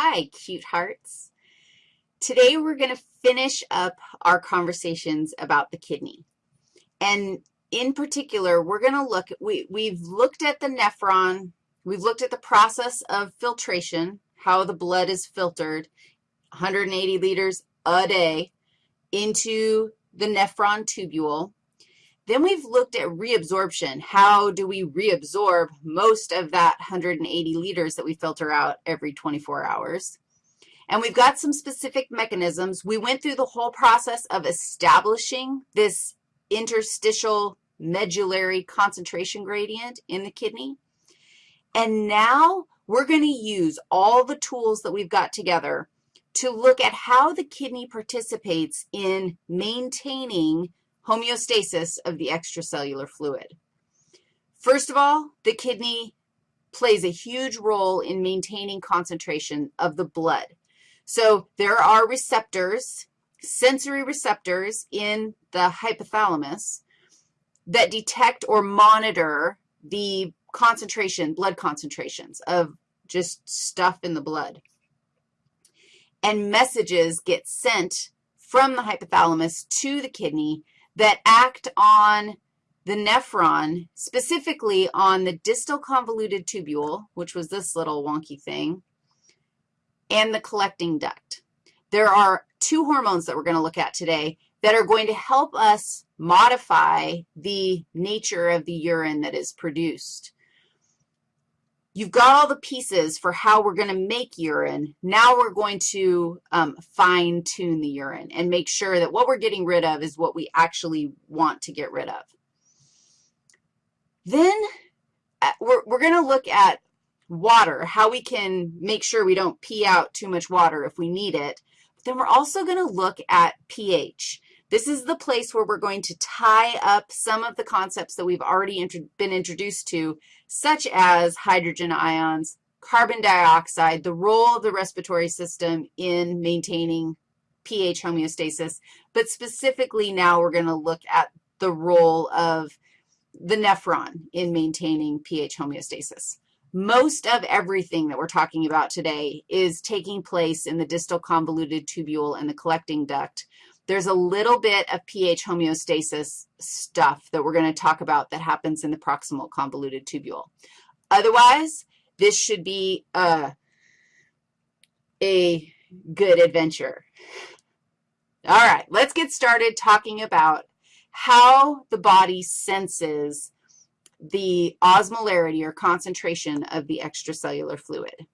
Hi, cute hearts. Today we're going to finish up our conversations about the kidney. And in particular, we're going to look, we, we've looked at the nephron, we've looked at the process of filtration, how the blood is filtered, 180 liters a day into the nephron tubule. Then we've looked at reabsorption. How do we reabsorb most of that 180 liters that we filter out every 24 hours? And we've got some specific mechanisms. We went through the whole process of establishing this interstitial medullary concentration gradient in the kidney. And now we're going to use all the tools that we've got together to look at how the kidney participates in maintaining homeostasis of the extracellular fluid. First of all, the kidney plays a huge role in maintaining concentration of the blood. So there are receptors, sensory receptors in the hypothalamus that detect or monitor the concentration, blood concentrations of just stuff in the blood. And messages get sent from the hypothalamus to the kidney that act on the nephron, specifically on the distal convoluted tubule, which was this little wonky thing, and the collecting duct. There are two hormones that we're going to look at today that are going to help us modify the nature of the urine that is produced. You've got all the pieces for how we're going to make urine. Now we're going to um, fine-tune the urine and make sure that what we're getting rid of is what we actually want to get rid of. Then uh, we're, we're going to look at water, how we can make sure we don't pee out too much water if we need it. Then we're also going to look at pH. This is the place where we're going to tie up some of the concepts that we've already been introduced to, such as hydrogen ions, carbon dioxide, the role of the respiratory system in maintaining pH homeostasis, but specifically now we're going to look at the role of the nephron in maintaining pH homeostasis. Most of everything that we're talking about today is taking place in the distal convoluted tubule and the collecting duct, there's a little bit of pH homeostasis stuff that we're going to talk about that happens in the proximal convoluted tubule. Otherwise, this should be a, a good adventure. All right, let's get started talking about how the body senses the osmolarity or concentration of the extracellular fluid.